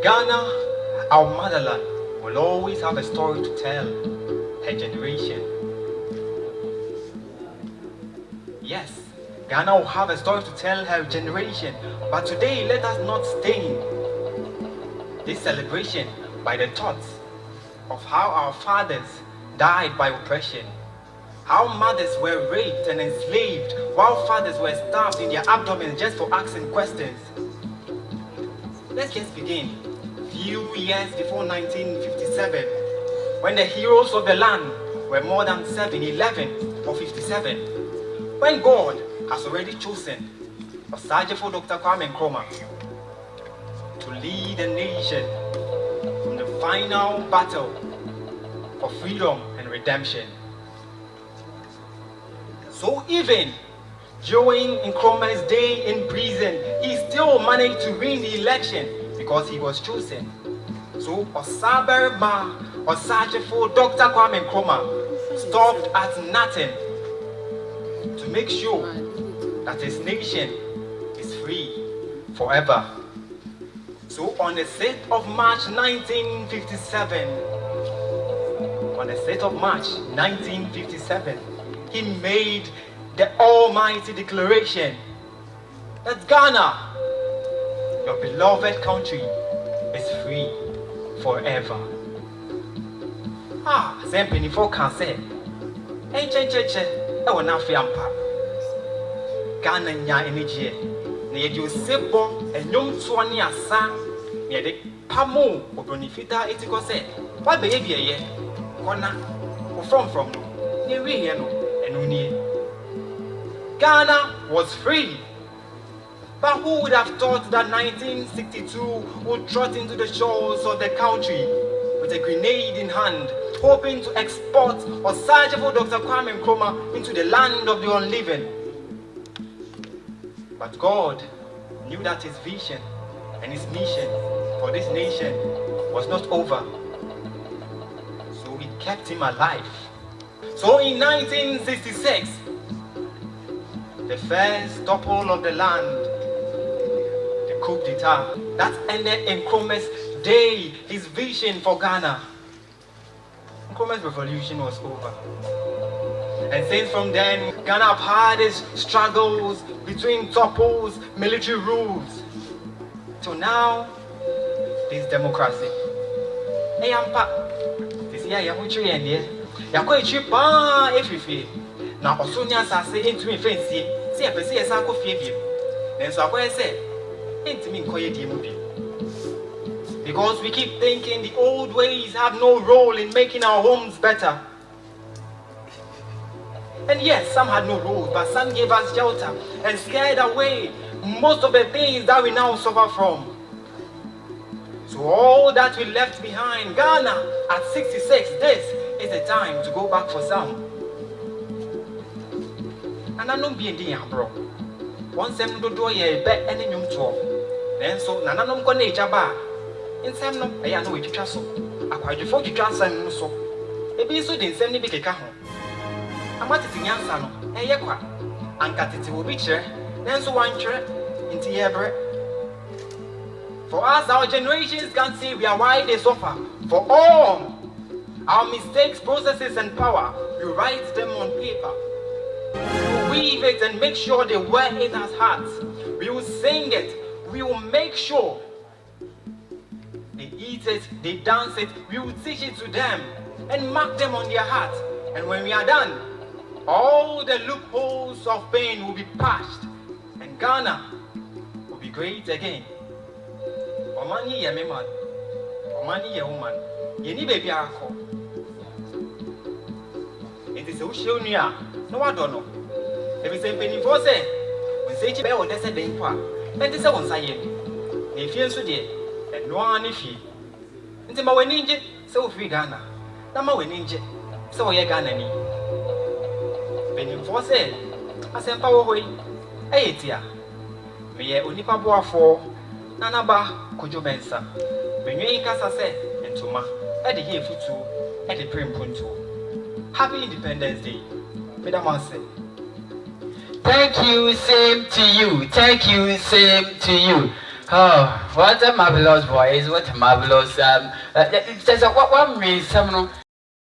Ghana, our motherland, will always have a story to tell her generation. Yes, Ghana will have a story to tell her generation, but today let us not stain this celebration by the thoughts of how our fathers died by oppression, how mothers were raped and enslaved while fathers were stabbed in their abdomens just for asking questions. Let's just begin. Few years before 1957, when the heroes of the land were more than 7, 11 or 57, when God has already chosen Osagyefo Dr. Kwame Nkrumah to lead the nation in the final battle for freedom and redemption. So even during Nkrumah's day in prison, he still managed to win the election because he was chosen. So Osaberma Osagyefo Dr. Kwame Nkrumah stopped at nothing to make sure that his nation is free forever. So on the 6th of March 1957, on the 6th of March 1957, he made the almighty declaration that Ghana, your beloved country, is free forever. Ah, sɛ mpanimfoɔ ka sɛ ɛnkyɛnkyɛnkyɛ ɛwɔ n'afe ampa ghana nya anigyeɛ na yɛde ose bɔ ɛnwomtoɔ ne asa na yɛde pamo obroni fitaa eti kɔ sɛ wabɛyɛ bi ɛyɛ kɔna wofrɔmfrɔm no. Na ewieɛ no. Ɛno nie ghana was free but who would have thought that 1962 would trot into the shores of the country with a grenade in hand, hoping to export Osagyefo Dr. Kwame Nkrumah into the land of the unliving? But God knew that his vision and his mission for this nation was not over. So it kept him alive. So in 1966, the first topple of the land, coup d'etat, that ended Nkrumah's day, his vision for Ghana. Nkrumah's revolution was over. And since from then, Ghana have had its struggles between topples, military rules. So now, this democracy. Hey, ampa. This year, you have to train here. You are cheap, ah, every Na ɔso ne asase ntumi mfe nsie sɛ yɛpɛ sɛ yɛsan kɔ fie bio nanso akɔyɛ sɛ because we keep thinking the old ways have no role in making our homes better and yes, some had no role but some gave us shelter and scared away most of the things that we now suffer from. So all that we left behind, Ghana at 66, this is the time to go back for some. And I don't be in the bro. Once them do do ye bet any nyum to. Then so nananom ko nature ba. Nsɛm no ɛyɛ ano wɔtwitwa so. Akwadwefo twitwa nsɛm no so. Ebi nso de nsɛm no bi keka ho. ama tete nyansa no ɛyɛ kwa anka tete obi kyerɛ nanso wantwerɛ nti yɛbrɛ for us our generations can see we are why they suffer for all our mistakes processes and power we write them on paper we weave it and make sure they wear it as hearts we will sing it we will make sure they eat it they dance it. We will teach it to them and mark them on their hearts and when we are done all the loopholes of pain will be patched. And Ghana will be great again. Ọman yi yẹ mi man, ọman yi yẹ wo man, yẹ ni sɛ wohyia wo nua a, na wadɔ no. Ebi sɛ mpanimfoɔ sɛ, wo nsa akyi bɛyɛ wo dɛ sɛ den mpo a, ɛnte sɛ wo nsa yɛ. Na efie nso deɛ, ɛno ara ne fie. Nti ma w'ani ngye sɛ wofiri Ghana, na ma w'ani ngye sɛ wɔyɛ Ghanani mpanimfoɔ sɛ asɛmpa wɔ hɔ yi ɛyɛ tia meyɛ onipa boafoɔ na naba kodwo bɛnsa menwe yi kasa sɛ ntoma ɛde yɛ futuo ɛde pere mpontuo happy independence day meda mo ase Thank you, same to you. Thank you, same to you. Oh, what a marvelous voice! What a marvelous um. Uh, there's a what one means some